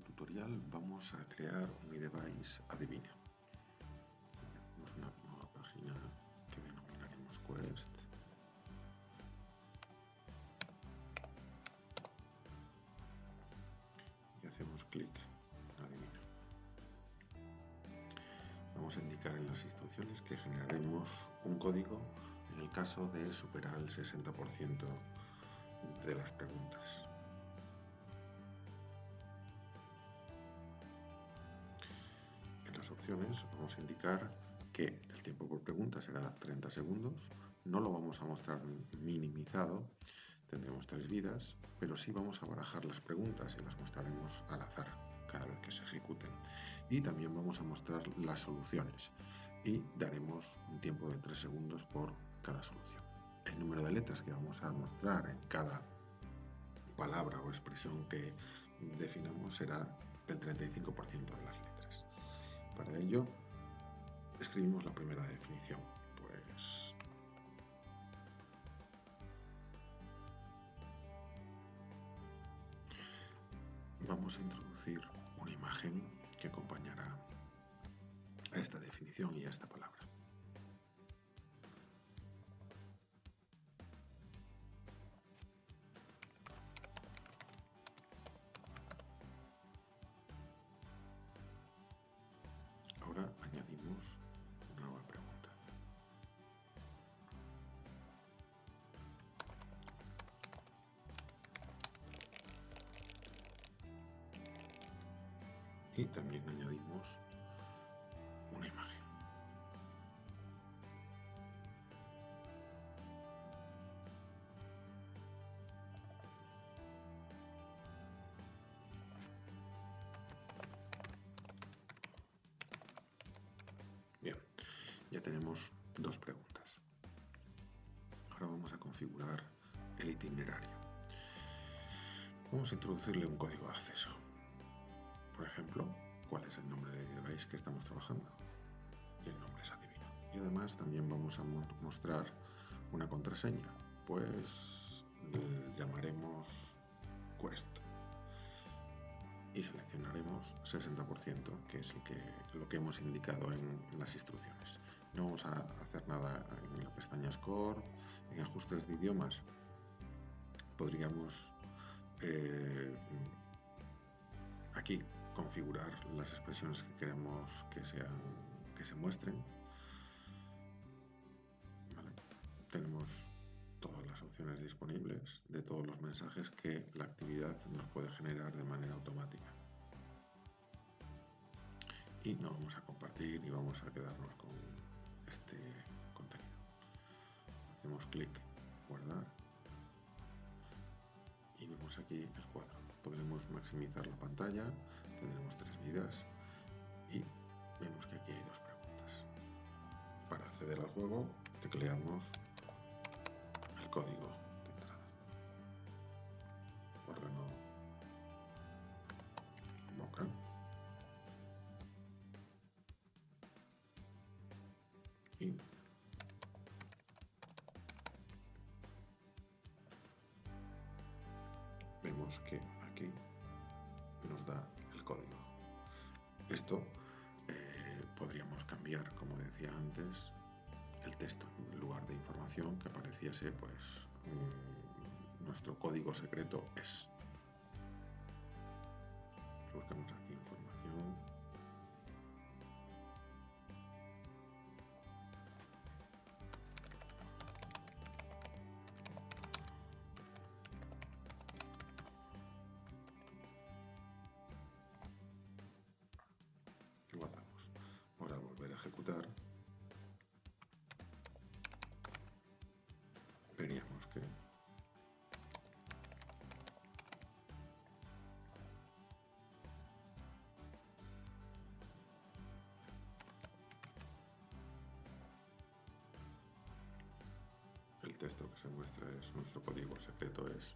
tutorial vamos a crear un device adivina. Una nueva página que denominaremos Quest. Y hacemos clic adivina. Vamos a indicar en las instrucciones que generaremos un código en el caso de superar el 60% de las preguntas. Vamos a indicar que el tiempo por pregunta será 30 segundos, no lo vamos a mostrar minimizado, tendremos tres vidas, pero sí vamos a barajar las preguntas y las mostraremos al azar cada vez que se ejecuten. Y también vamos a mostrar las soluciones y daremos un tiempo de 3 segundos por cada solución. El número de letras que vamos a mostrar en cada palabra o expresión que definamos será el 35% de las letras. Ello, escribimos la primera definición. Pues vamos a introducir una imagen que acompañará a esta definición y a esta palabra. Y también añadimos una imagen. Bien, ya tenemos dos preguntas. Ahora vamos a configurar el itinerario. Vamos a introducirle un código de acceso. Ejemplo, cuál es el nombre de device que estamos trabajando. Y el nombre es adivino. Y además también vamos a mostrar una contraseña. Pues llamaremos Quest y seleccionaremos 60%, que es lo que hemos indicado en las instrucciones. No vamos a hacer nada en la pestaña Score, en ajustes de idiomas. Podríamos eh, aquí configurar las expresiones que queremos que, sean, que se muestren. Tenemos todas las opciones disponibles de todos los mensajes que la actividad nos puede generar de manera automática. Y no vamos a compartir y vamos a quedarnos con este contenido. Hacemos clic, guardar aquí el cuadro. Podremos maximizar la pantalla, tendremos tres vidas y vemos que aquí hay dos preguntas. Para acceder al juego tecleamos código que aquí nos da el código. Esto eh, podríamos cambiar, como decía antes, el texto en lugar de información que apareciese pues nuestro código secreto es texto que se muestra es nuestro código secreto es